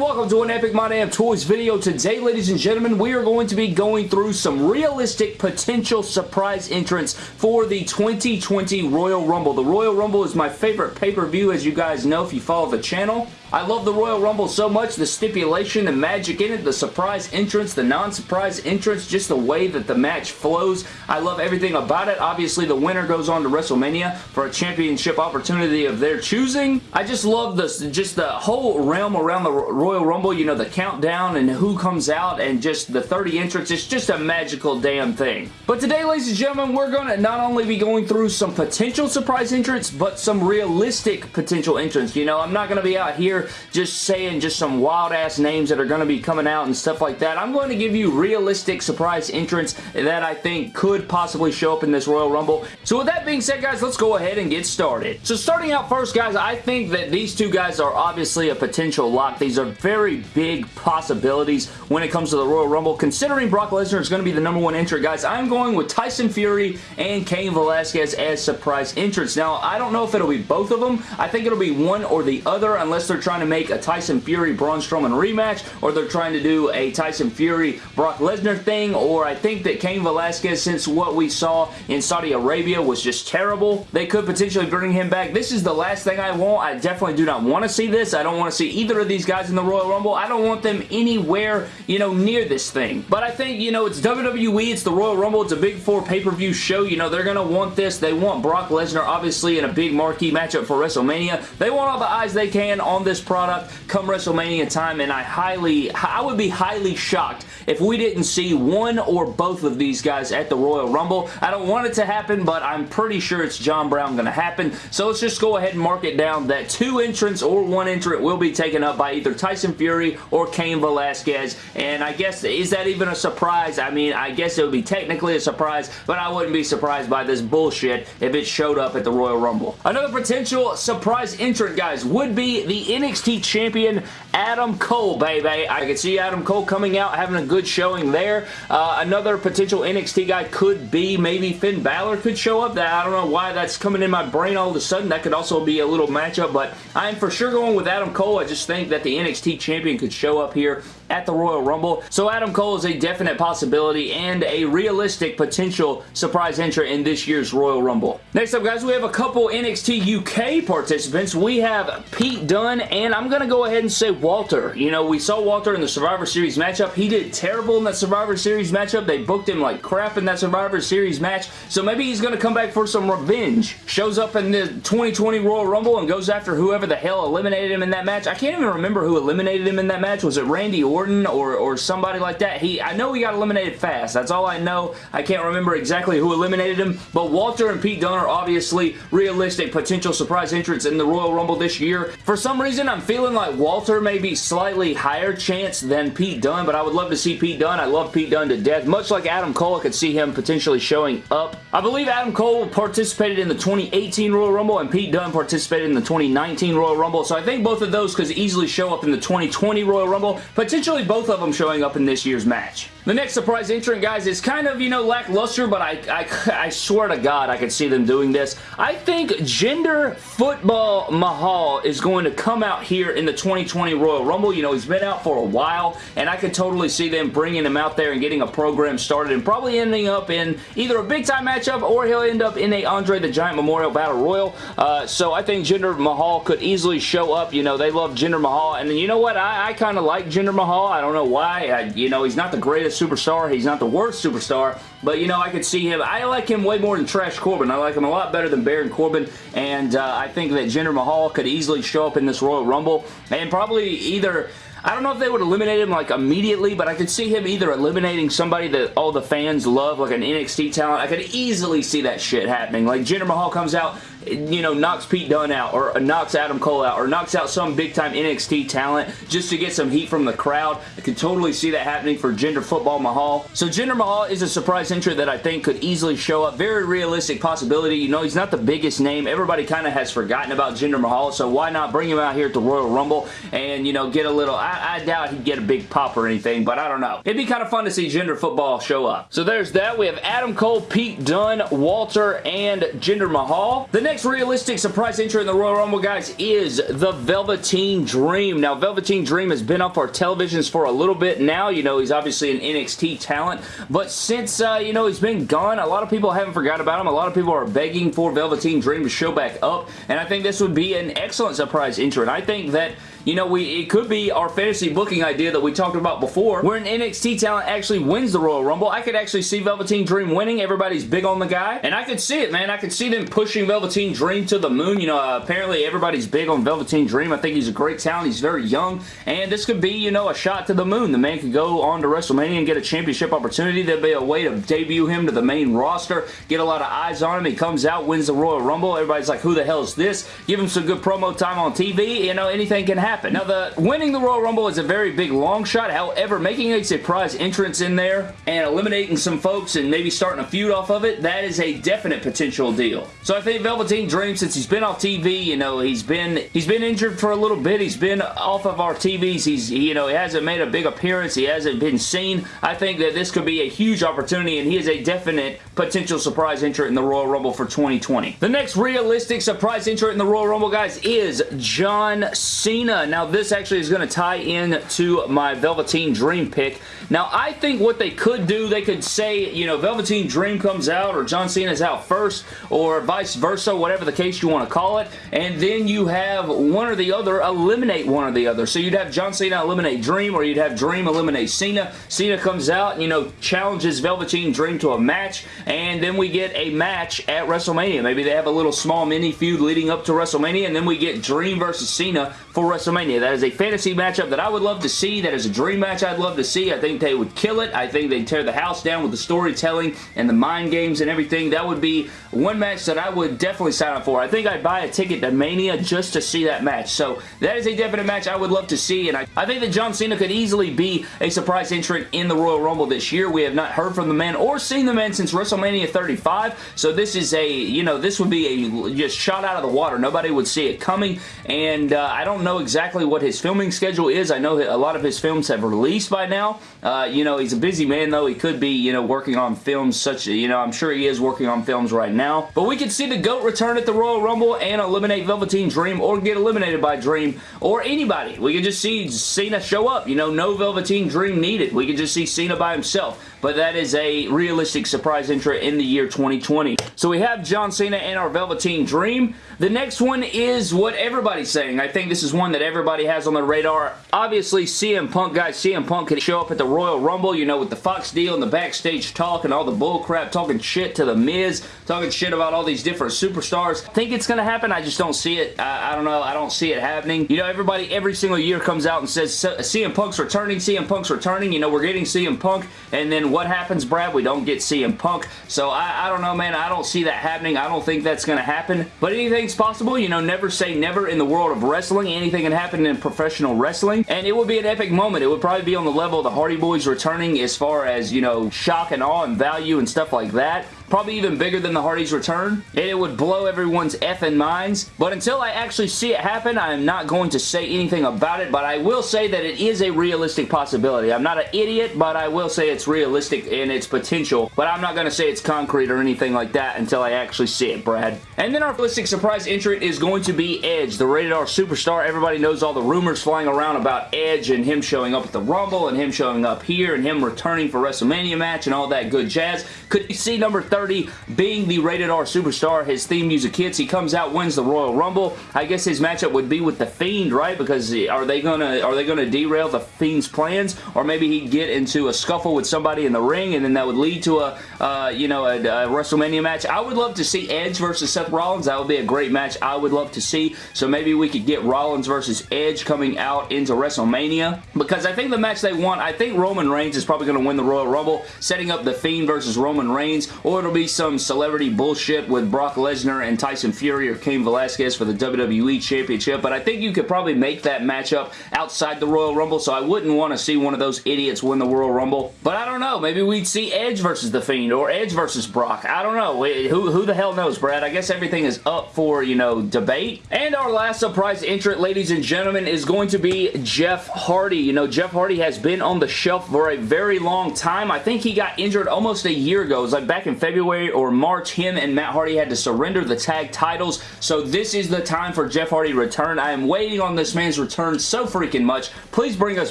welcome to an Epic My Damn Toys video. Today, ladies and gentlemen, we are going to be going through some realistic potential surprise entrants for the 2020 Royal Rumble. The Royal Rumble is my favorite pay-per-view, as you guys know if you follow the channel. I love the Royal Rumble so much, the stipulation and magic in it, the surprise entrance, the non-surprise entrance, just the way that the match flows. I love everything about it. Obviously, the winner goes on to WrestleMania for a championship opportunity of their choosing. I just love this, just the whole realm around the Royal Rumble, you know, the countdown and who comes out and just the 30 entrants. It's just a magical damn thing. But today, ladies and gentlemen, we're going to not only be going through some potential surprise entrants, but some realistic potential entrants. You know, I'm not going to be out here just saying just some wild ass names that are going to be coming out and stuff like that. I'm going to give you realistic surprise entrants that I think could possibly show up in this Royal Rumble. So with that being said, guys, let's go ahead and get started. So starting out first, guys, I think that these two guys are obviously a potential lock. These are very big possibilities when it comes to the Royal Rumble. Considering Brock Lesnar is going to be the number one entrant, guys, I'm going with Tyson Fury and Cain Velasquez as surprise entrants. Now, I don't know if it'll be both of them. I think it'll be one or the other unless they're trying to make a Tyson Fury Braun Strowman rematch or they're trying to do a Tyson Fury Brock Lesnar thing or I think that Cain Velasquez since what we saw in Saudi Arabia was just terrible they could potentially bring him back. This is the last thing I want. I definitely do not want to see this. I don't want to see either of these guys in the Royal Rumble. I don't want them anywhere you know near this thing. But I think you know it's WWE. It's the Royal Rumble. It's a big four pay-per-view show. You know they're going to want this. They want Brock Lesnar obviously in a big marquee matchup for WrestleMania. They want all the eyes they can on this product come WrestleMania time, and I highly, I would be highly shocked if we didn't see one or both of these guys at the Royal Rumble. I don't want it to happen, but I'm pretty sure it's John Brown going to happen. So let's just go ahead and mark it down that two entrants or one entrant will be taken up by either Tyson Fury or Cain Velasquez. And I guess, is that even a surprise? I mean, I guess it would be technically a surprise, but I wouldn't be surprised by this bullshit if it showed up at the Royal Rumble. Another potential surprise entrant, guys, would be the NXT champion Adam Cole, baby. I could see Adam Cole coming out, having a good showing there. Uh, another potential NXT guy could be maybe Finn Balor could show up. That I don't know why that's coming in my brain all of a sudden. That could also be a little matchup, but I'm for sure going with Adam Cole. I just think that the NXT champion could show up here at the Royal Rumble. So Adam Cole is a definite possibility and a realistic potential surprise entrant in this year's Royal Rumble. Next up, guys, we have a couple NXT UK participants. We have Pete Dunne, and I'm going to go ahead and say Walter. You know, we saw Walter in the Survivor Series matchup. He did terrible in that Survivor Series matchup. They booked him like crap in that Survivor Series match, so maybe he's going to come back for some revenge. Shows up in the 2020 Royal Rumble and goes after whoever the hell eliminated him in that match. I can't even remember who eliminated him in that match. Was it Randy Orton? Orton or, or somebody like that. He, I know he got eliminated fast. That's all I know. I can't remember exactly who eliminated him, but Walter and Pete Dunne are obviously realistic potential surprise entrants in the Royal Rumble this year. For some reason, I'm feeling like Walter may be slightly higher chance than Pete Dunne, but I would love to see Pete Dunne. I love Pete Dunne to death. Much like Adam Cole, I could see him potentially showing up. I believe Adam Cole participated in the 2018 Royal Rumble and Pete Dunne participated in the 2019 Royal Rumble, so I think both of those could easily show up in the 2020 Royal Rumble. Potentially both of them showing up in this year's match. The next surprise entrant, guys, is kind of, you know, lackluster, but I, I, I swear to God I could see them doing this. I think Jinder Football Mahal is going to come out here in the 2020 Royal Rumble. You know, he's been out for a while, and I could totally see them bringing him out there and getting a program started and probably ending up in either a big-time matchup or he'll end up in a Andre the Giant Memorial Battle Royal. Uh, so I think Jinder Mahal could easily show up. You know, they love Jinder Mahal, and then, you know what? I, I kind of like Jinder Mahal. I don't know why. I, you know, he's not the greatest superstar. He's not the worst superstar, but, you know, I could see him. I like him way more than Trash Corbin. I like him a lot better than Baron Corbin, and uh, I think that Jinder Mahal could easily show up in this Royal Rumble, and probably either... I don't know if they would eliminate him like immediately, but I could see him either eliminating somebody that all the fans love, like an NXT talent. I could easily see that shit happening. Like Jinder Mahal comes out, you know, knocks Pete Dunne out or uh, knocks Adam Cole out or knocks out some big-time NXT talent just to get some heat from the crowd. I can totally see that happening for Jinder Football Mahal. So Jinder Mahal is a surprise entry that I think could easily show up. Very realistic possibility. You know, he's not the biggest name. Everybody kind of has forgotten about Jinder Mahal, so why not bring him out here at the Royal Rumble and, you know, get a little... I, I doubt he'd get a big pop or anything, but I don't know. It'd be kind of fun to see Jinder Football show up. So there's that. We have Adam Cole, Pete Dunne, Walter, and Jinder Mahal. The next realistic surprise entry in the Royal Rumble, guys, is the Velveteen Dream. Now, Velveteen Dream has been off our televisions for a little bit now. You know, he's obviously an NXT talent, but since, uh, you know, he's been gone, a lot of people haven't forgot about him. A lot of people are begging for Velveteen Dream to show back up, and I think this would be an excellent surprise entry. And I think that you know, we it could be our fantasy booking idea that we talked about before, where an NXT talent actually wins the Royal Rumble. I could actually see Velveteen Dream winning. Everybody's big on the guy, and I could see it, man. I could see them pushing Velveteen Dream to the moon. You know, uh, apparently everybody's big on Velveteen Dream. I think he's a great talent. He's very young, and this could be, you know, a shot to the moon. The man could go on to WrestleMania and get a championship opportunity. There'd be a way to debut him to the main roster, get a lot of eyes on him. He comes out, wins the Royal Rumble. Everybody's like, who the hell is this? Give him some good promo time on TV. You know, anything can happen. Now, the winning the Royal Rumble is a very big long shot. However, making a surprise entrance in there and eliminating some folks and maybe starting a feud off of it, that is a definite potential deal. So I think Velveteen Dream, since he's been off TV, you know, he's been he's been injured for a little bit. He's been off of our TVs. He's, you know, he hasn't made a big appearance. He hasn't been seen. I think that this could be a huge opportunity and he is a definite potential surprise entrant in the Royal Rumble for 2020. The next realistic surprise entrant in the Royal Rumble, guys, is John Cena. Now, this actually is going to tie in to my Velveteen Dream pick. Now, I think what they could do, they could say, you know, Velveteen Dream comes out or John Cena's out first or vice versa, whatever the case you want to call it, and then you have one or the other eliminate one or the other. So you'd have John Cena eliminate Dream or you'd have Dream eliminate Cena. Cena comes out you know, challenges Velveteen Dream to a match, and then we get a match at WrestleMania. Maybe they have a little small mini feud leading up to WrestleMania, and then we get Dream versus Cena for WrestleMania. That is a fantasy fantasy matchup that I would love to see. That is a dream match I'd love to see. I think they would kill it. I think they'd tear the house down with the storytelling and the mind games and everything. That would be one match that I would definitely sign up for. I think I'd buy a ticket to Mania just to see that match. So that is a definite match I would love to see. And I, I think that John Cena could easily be a surprise entrant in the Royal Rumble this year. We have not heard from the man or seen the man since WrestleMania 35. So this is a, you know, this would be a just shot out of the water. Nobody would see it coming. And uh, I don't know exactly what his filming schedule is. I know a lot of his films have released by now. Uh, you know, he's a busy man, though. He could be, you know, working on films such, you know, I'm sure he is working on films right now. But we could see the GOAT return at the Royal Rumble and eliminate Velveteen Dream or get eliminated by Dream or anybody. We could just see Cena show up. You know, no Velveteen Dream needed. We could just see Cena by himself but that is a realistic surprise entry in the year 2020. So we have John Cena and our Velveteen Dream. The next one is what everybody's saying. I think this is one that everybody has on their radar. Obviously, CM Punk, guys, CM Punk could show up at the Royal Rumble, you know, with the Fox deal and the backstage talk and all the bullcrap, talking shit to The Miz, talking shit about all these different superstars. I think it's going to happen. I just don't see it. I, I, don't know. I don't see it happening. You know, everybody every single year comes out and says CM Punk's returning, CM Punk's returning. You know, we're getting CM Punk, and then what happens, Brad? We don't get CM Punk. So I, I don't know, man. I don't see that happening. I don't think that's going to happen. But anything's possible. You know, never say never in the world of wrestling. Anything can happen in professional wrestling. And it would be an epic moment. It would probably be on the level of the Hardy Boys returning as far as, you know, shock and awe and value and stuff like that probably even bigger than the Hardys return, and it would blow everyone's effing minds. But until I actually see it happen, I am not going to say anything about it, but I will say that it is a realistic possibility. I'm not an idiot, but I will say it's realistic in its potential, but I'm not going to say it's concrete or anything like that until I actually see it, Brad. And then our realistic surprise entrant is going to be Edge, the Rated R Superstar. Everybody knows all the rumors flying around about Edge and him showing up at the Rumble and him showing up here and him returning for WrestleMania match and all that good jazz. Could you see number 30 30 being the rated R superstar. His theme music hits. He comes out, wins the Royal Rumble. I guess his matchup would be with The Fiend, right? Because are they gonna are they gonna derail The Fiend's plans? Or maybe he'd get into a scuffle with somebody in the ring and then that would lead to a, uh, you know, a, a WrestleMania match. I would love to see Edge versus Seth Rollins. That would be a great match I would love to see. So maybe we could get Rollins versus Edge coming out into WrestleMania. Because I think the match they want, I think Roman Reigns is probably going to win the Royal Rumble, setting up The Fiend versus Roman Reigns. Or it'll be some celebrity bullshit with Brock Lesnar and Tyson Fury or Cain Velasquez for the WWE Championship, but I think you could probably make that matchup outside the Royal Rumble, so I wouldn't want to see one of those idiots win the Royal Rumble. But I don't know. Maybe we'd see Edge versus The Fiend or Edge versus Brock. I don't know. Who, who the hell knows, Brad? I guess everything is up for, you know, debate. And our last surprise entrant, ladies and gentlemen, is going to be Jeff Hardy. You know, Jeff Hardy has been on the shelf for a very long time. I think he got injured almost a year ago. It was like back in February February or March, him and Matt Hardy had to surrender the tag titles, so this is the time for Jeff Hardy return. I am waiting on this man's return so freaking much. Please bring us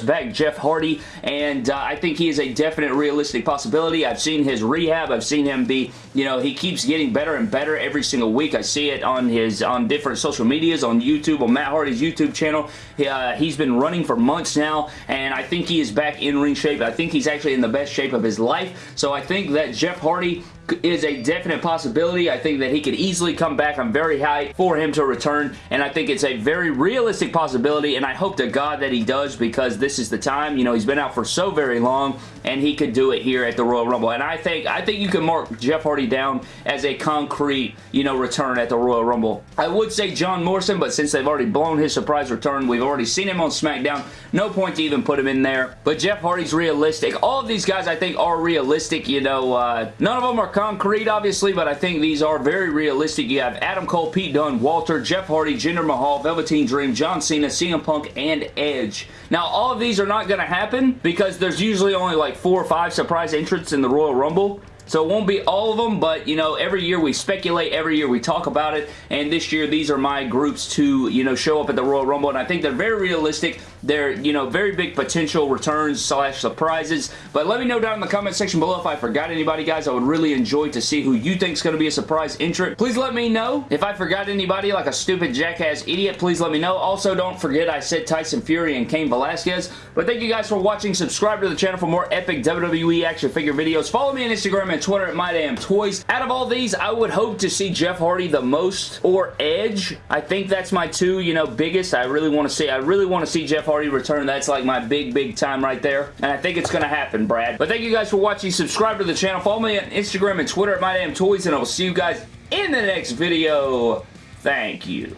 back Jeff Hardy, and uh, I think he is a definite realistic possibility. I've seen his rehab. I've seen him be, you know, he keeps getting better and better every single week. I see it on his, on different social medias, on YouTube, on Matt Hardy's YouTube channel. Uh, he's been running for months now, and I think he is back in ring shape. I think he's actually in the best shape of his life, so I think that Jeff Hardy is a definite possibility. I think that he could easily come back. I'm very high for him to return, and I think it's a very realistic possibility, and I hope to God that he does because this is the time. You know, he's been out for so very long, and he could do it here at the Royal Rumble, and I think I think you can mark Jeff Hardy down as a concrete, you know, return at the Royal Rumble. I would say John Morrison, but since they've already blown his surprise return, we've already seen him on SmackDown, no point to even put him in there, but Jeff Hardy's realistic. All of these guys I think are realistic, you know, uh, none of them are concrete, obviously, but I think these are very realistic. You have Adam Cole, Pete Dunne, Walter, Jeff Hardy, Jinder Mahal, Velveteen Dream, John Cena, CM Punk, and Edge. Now, all of these are not going to happen because there's usually only like four or five surprise entrants in the Royal Rumble. So it won't be all of them, but you know, every year we speculate, every year we talk about it, and this year these are my groups to, you know, show up at the Royal Rumble, and I think they're very realistic. They're, you know, very big potential returns slash surprises, but let me know down in the comment section below if I forgot anybody, guys. I would really enjoy to see who you think is going to be a surprise entrant. Please let me know. If I forgot anybody like a stupid jackass idiot, please let me know. Also, don't forget I said Tyson Fury and Cain Velasquez, but thank you guys for watching. Subscribe to the channel for more epic WWE action figure videos. Follow me on Instagram and and Twitter at MyDamnToys. Out of all these, I would hope to see Jeff Hardy the most or Edge. I think that's my two, you know, biggest. I really want to see, I really want to see Jeff Hardy return. That's like my big, big time right there. And I think it's going to happen, Brad. But thank you guys for watching. Subscribe to the channel. Follow me on Instagram and Twitter at MyDamnToys. And I will see you guys in the next video. Thank you.